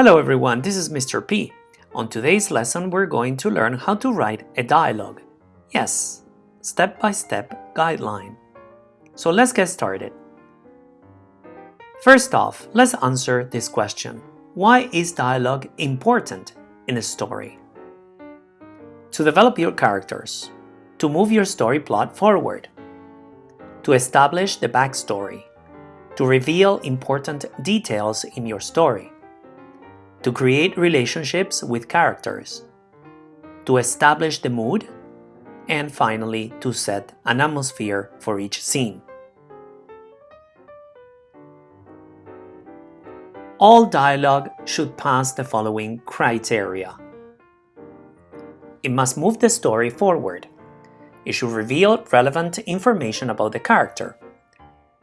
Hello everyone, this is Mr. P. On today's lesson we're going to learn how to write a dialogue. Yes, step-by-step -step guideline. So let's get started. First off, let's answer this question. Why is dialogue important in a story? To develop your characters, to move your story plot forward, to establish the backstory, to reveal important details in your story, to create relationships with characters, to establish the mood, and finally to set an atmosphere for each scene. All dialogue should pass the following criteria. It must move the story forward. It should reveal relevant information about the character.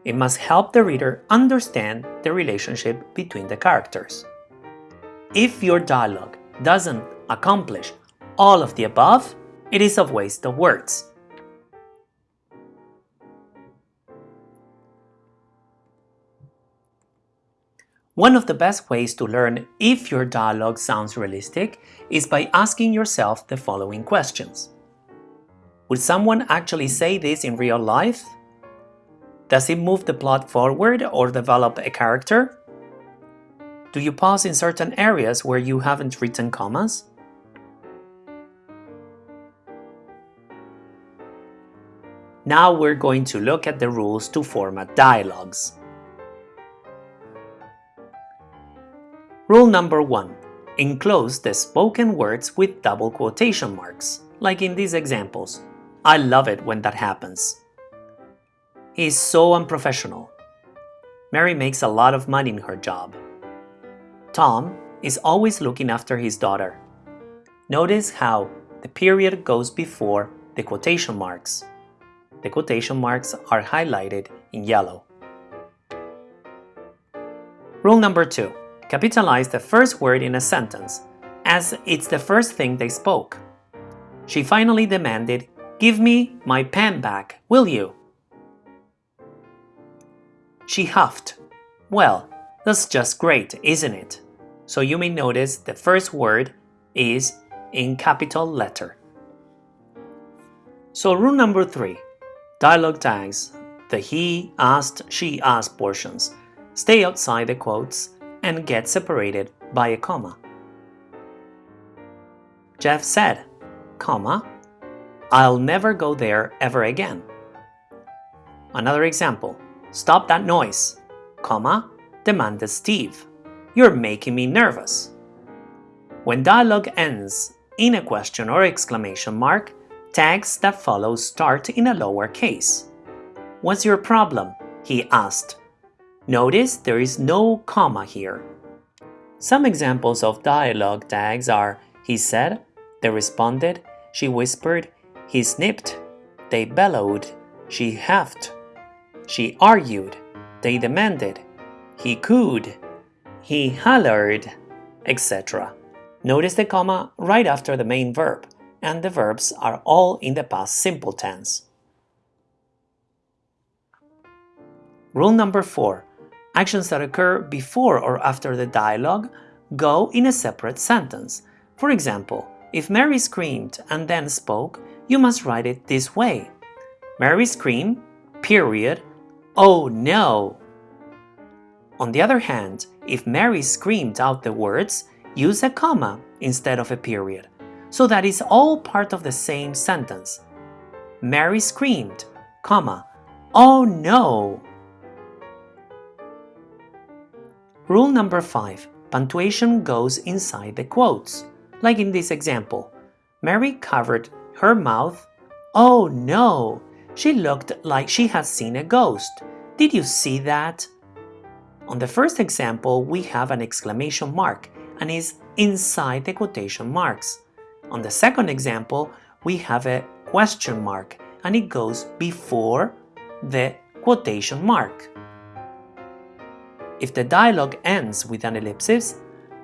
It must help the reader understand the relationship between the characters. If your dialogue doesn't accomplish all of the above, it is a waste of words. One of the best ways to learn if your dialogue sounds realistic is by asking yourself the following questions. Would someone actually say this in real life? Does it move the plot forward or develop a character? Do you pause in certain areas where you haven't written commas? Now we're going to look at the rules to format dialogues. Rule number one, enclose the spoken words with double quotation marks, like in these examples. I love it when that happens. He's so unprofessional. Mary makes a lot of money in her job. Tom is always looking after his daughter. Notice how the period goes before the quotation marks. The quotation marks are highlighted in yellow. Rule number two, capitalize the first word in a sentence, as it's the first thing they spoke. She finally demanded, give me my pen back, will you? She huffed. Well, that's just great, isn't it? So you may notice the first word is in capital letter. So rule number three, dialogue tags, the he asked, she asked portions, stay outside the quotes and get separated by a comma. Jeff said, comma, I'll never go there ever again. Another example, stop that noise, comma, demanded Steve. You're making me nervous. When dialogue ends in a question or exclamation mark, tags that follow start in a lower case. What's your problem? he asked. Notice there is no comma here. Some examples of dialogue tags are he said, they responded, she whispered, he snipped, they bellowed, she huffed, she argued, they demanded, he cooed, he hollered, etc. Notice the comma right after the main verb, and the verbs are all in the past simple tense. Rule number 4. Actions that occur before or after the dialogue go in a separate sentence. For example, if Mary screamed and then spoke, you must write it this way. Mary screamed, period, oh no, on the other hand, if Mary screamed out the words, use a comma instead of a period, so that is all part of the same sentence. Mary screamed, comma, oh no! Rule number 5. Punctuation goes inside the quotes, like in this example. Mary covered her mouth. Oh no! She looked like she had seen a ghost. Did you see that? On the first example, we have an exclamation mark and is inside the quotation marks. On the second example, we have a question mark and it goes before the quotation mark. If the dialogue ends with an ellipsis,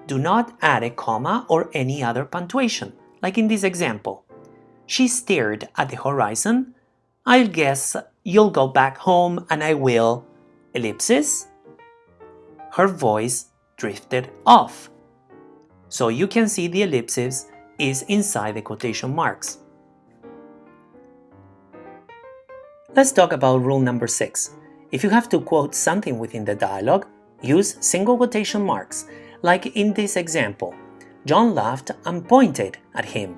do not add a comma or any other punctuation, like in this example. She stared at the horizon. I'll guess you'll go back home and I will, ellipsis, her voice drifted off. so you can see the ellipses is inside the quotation marks. Let's talk about rule number 6. If you have to quote something within the dialogue, use single quotation marks, like in this example. John laughed and pointed at him.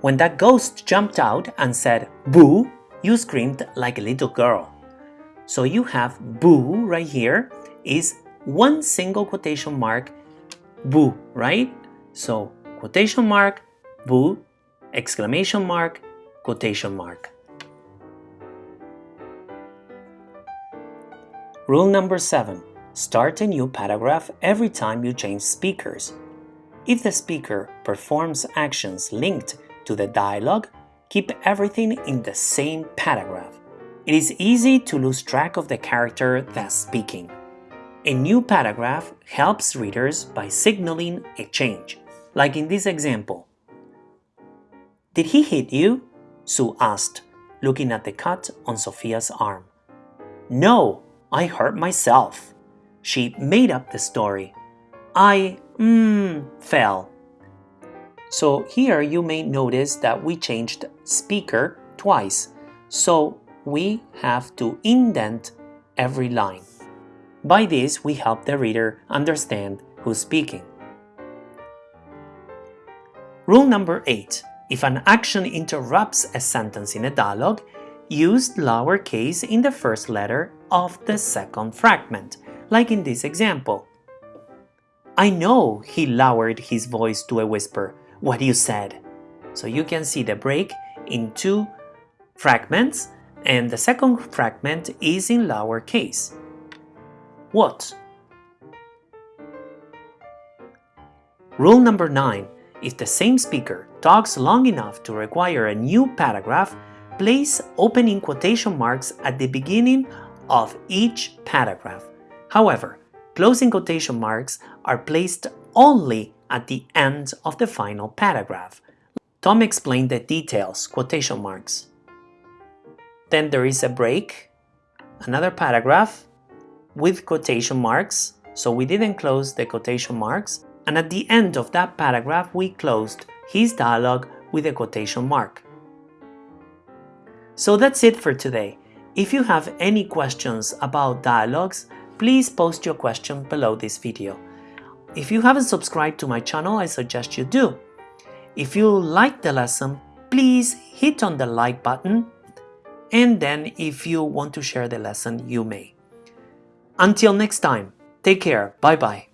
When that ghost jumped out and said, boo, you screamed like a little girl. So you have boo right here is one single quotation mark, boo, right? So quotation mark, boo, exclamation mark, quotation mark. Rule number 7. Start a new paragraph every time you change speakers. If the speaker performs actions linked to the dialogue, keep everything in the same paragraph. It is easy to lose track of the character that's speaking. A new paragraph helps readers by signaling a change, like in this example. Did he hit you? Sue asked, looking at the cut on Sophia's arm. No, I hurt myself. She made up the story. I, mmm, fell. So here you may notice that we changed speaker twice, so we have to indent every line. By this, we help the reader understand who's speaking. Rule number 8. If an action interrupts a sentence in a dialogue, use lowercase in the first letter of the second fragment, like in this example. I know he lowered his voice to a whisper, what you said. So you can see the break in two fragments and the second fragment is in lowercase. What? Rule number 9. If the same speaker talks long enough to require a new paragraph, place opening quotation marks at the beginning of each paragraph. However, closing quotation marks are placed only at the end of the final paragraph. Tom explained the details, quotation marks. Then there is a break, another paragraph with quotation marks, so we didn't close the quotation marks, and at the end of that paragraph we closed his dialogue with a quotation mark. So that's it for today. If you have any questions about dialogues, please post your question below this video. If you haven't subscribed to my channel, I suggest you do. If you like the lesson, please hit on the like button and then if you want to share the lesson, you may. Until next time, take care, bye bye.